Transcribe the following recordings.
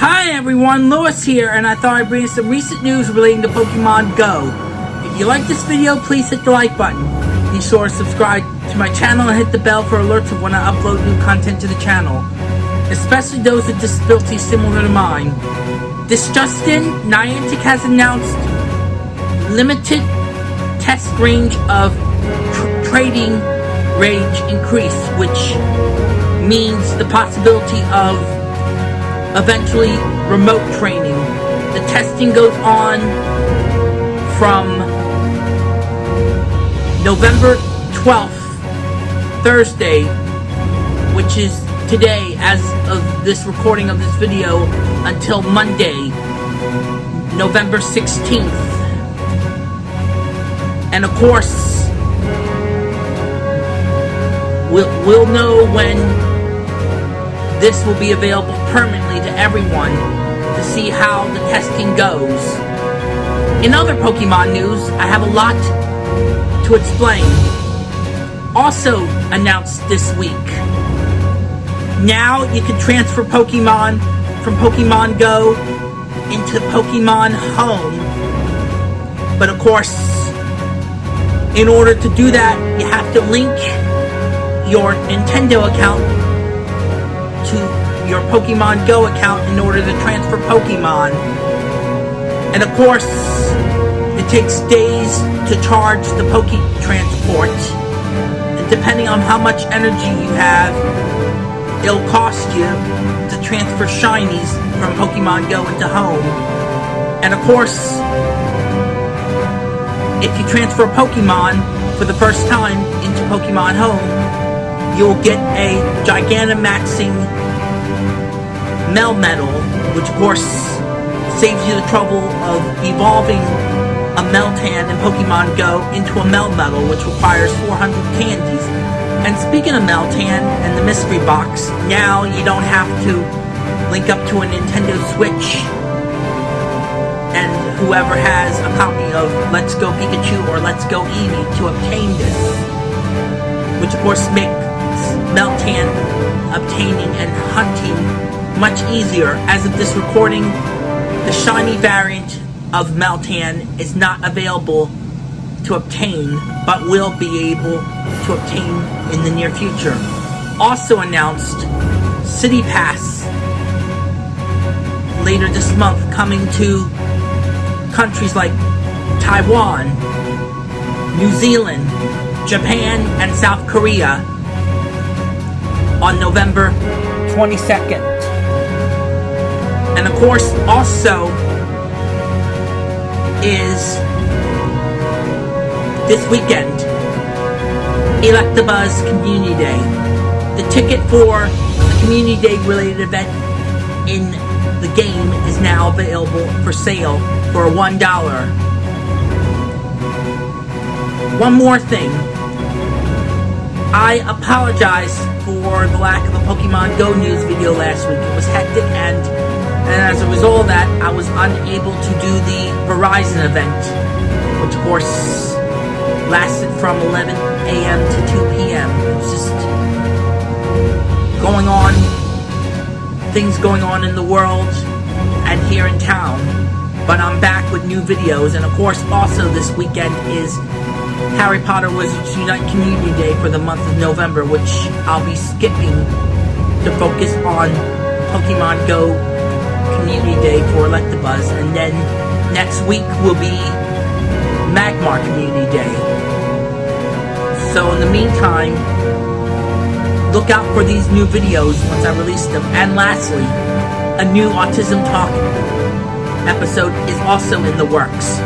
Hi everyone, Lewis here, and I thought I'd bring you some recent news relating to Pokemon Go. If you like this video, please hit the like button. Be sure to subscribe to my channel and hit the bell for alerts of when I upload new content to the channel, especially those with disabilities similar to mine. This Justin, Niantic has announced limited test range of tr trading range increase, which means the possibility of eventually remote training. The testing goes on from November 12th, Thursday, which is today as of this recording of this video, until Monday, November 16th. And of course, we'll, we'll know when this will be available permanently to everyone to see how the testing goes. In other Pokemon news, I have a lot to explain. Also announced this week, now you can transfer Pokemon from Pokemon Go into Pokemon Home. But of course, in order to do that, you have to link your Nintendo account your Pokemon Go account in order to transfer Pokemon. And of course, it takes days to charge the Poke Transport. And depending on how much energy you have, it'll cost you to transfer shinies from Pokemon Go into home. And of course, if you transfer a Pokemon for the first time into Pokemon Home, you'll get a Gigantamaxing Melmetal, which of course saves you the trouble of evolving a Meltan in Pokemon Go into a Melmetal, which requires 400 candies. And speaking of Meltan and the mystery box, now you don't have to link up to a Nintendo Switch and whoever has a copy of Let's Go Pikachu or Let's Go Eevee to obtain this. Which of course makes Meltan obtaining and hunting much easier. As of this recording, the shiny variant of Meltan is not available to obtain, but will be able to obtain in the near future. Also announced, City Pass later this month coming to countries like Taiwan, New Zealand, Japan, and South Korea on November 22nd. Course, also is this weekend, Electabuzz Community Day. The ticket for a Community Day related event in the game is now available for sale for $1. One more thing. I apologize for the lack of a Pokemon Go news video last week. It was hectic as a result of that, I was unable to do the Verizon event, which of course lasted from 11 a.m. to 2 p.m. It was just going on, things going on in the world and here in town. But I'm back with new videos, and of course, also this weekend is Harry Potter Wizards Unite Community Day for the month of November, which I'll be skipping to focus on Pokemon Go Community Day for Electabuzz, and then next week will be Magmar Community Day. So in the meantime, look out for these new videos once I release them. And lastly, a new Autism Talk episode is also in the works,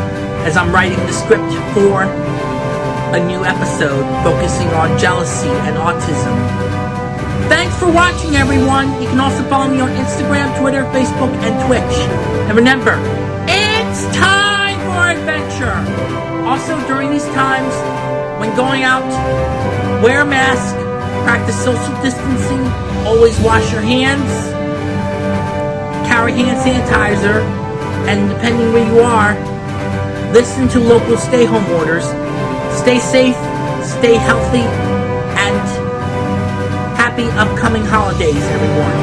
as I'm writing the script for a new episode focusing on jealousy and autism. Thanks for watching, everyone. You can also follow me on Instagram, Twitter, Facebook, and Twitch. And remember, it's time for adventure. Also, during these times, when going out, wear a mask, practice social distancing, always wash your hands, carry hand sanitizer, and depending where you are, listen to local stay home orders. Stay safe, stay healthy, happy upcoming holidays, everyone.